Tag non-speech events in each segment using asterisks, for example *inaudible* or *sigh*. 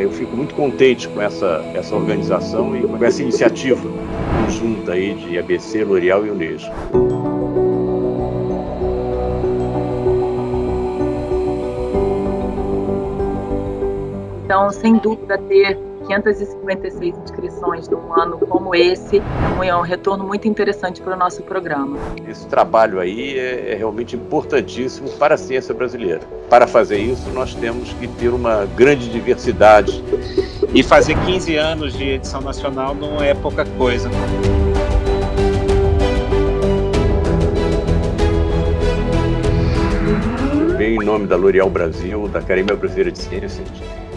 Eu fico muito contente com essa, essa organização e com essa iniciativa conjunta aí de ABC, L'Oréal e Unesco. Então, sem dúvida, ter 556 inscrições num ano como esse é um retorno muito interessante para o nosso programa. Esse trabalho aí é, é realmente importantíssimo para a ciência brasileira. Para fazer isso, nós temos que ter uma grande diversidade. E fazer 15 anos de edição nacional não é pouca coisa. Em nome da L'Oréal Brasil, da Academia Brasileira de Ciências,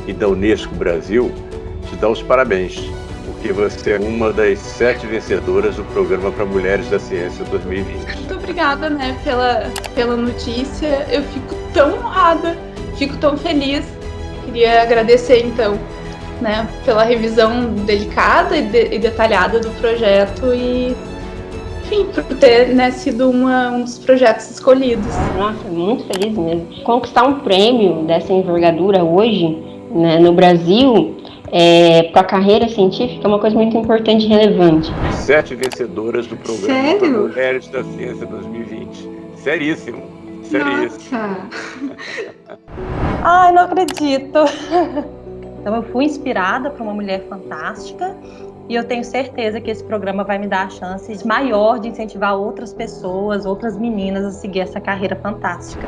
e da Unesco Brasil te dá os parabéns, porque você é uma das sete vencedoras do Programa para Mulheres da Ciência 2020. Muito obrigada, né, pela, pela notícia. Eu fico tão honrada, fico tão feliz. Queria agradecer, então, né, pela revisão delicada e, de, e detalhada do projeto e enfim, por ter né, sido uma, um dos projetos escolhidos. Nossa, muito feliz mesmo. Conquistar um prêmio dessa envergadura hoje né, no Brasil, é, para a carreira científica é uma coisa muito importante e relevante. Sete vencedoras do programa Sério? Mulheres da Ciência 2020. Seríssimo. Seríssimo. Nossa. *laughs* Ai, não acredito. Então eu fui inspirada por uma mulher fantástica e eu tenho certeza que esse programa vai me dar a chance maior de incentivar outras pessoas, outras meninas a seguir essa carreira fantástica.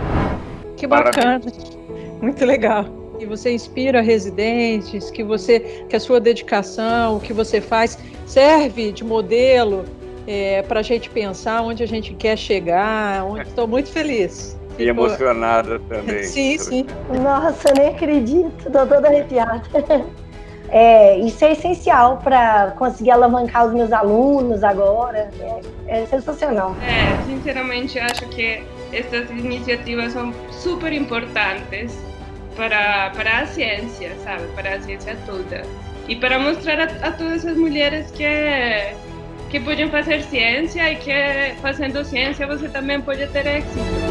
Que bacana. Parabéns. Muito legal que você inspira residentes, que você, que a sua dedicação, o que você faz serve de modelo é, para a gente pensar onde a gente quer chegar. Estou muito feliz. E Fico... emocionada também. *laughs* sim, sim. Nossa, nem acredito, estou toda arrepiada. *laughs* É, isso é essencial para conseguir alavancar os meus alunos agora. É, é sensacional. É, sinceramente, acho que essas iniciativas são super importantes para, para a ciência, sabe? Para a ciência toda. E para mostrar a, todas as mulheres que, que podem fazer ciência e que fazendo ciência você também pode ter êxito.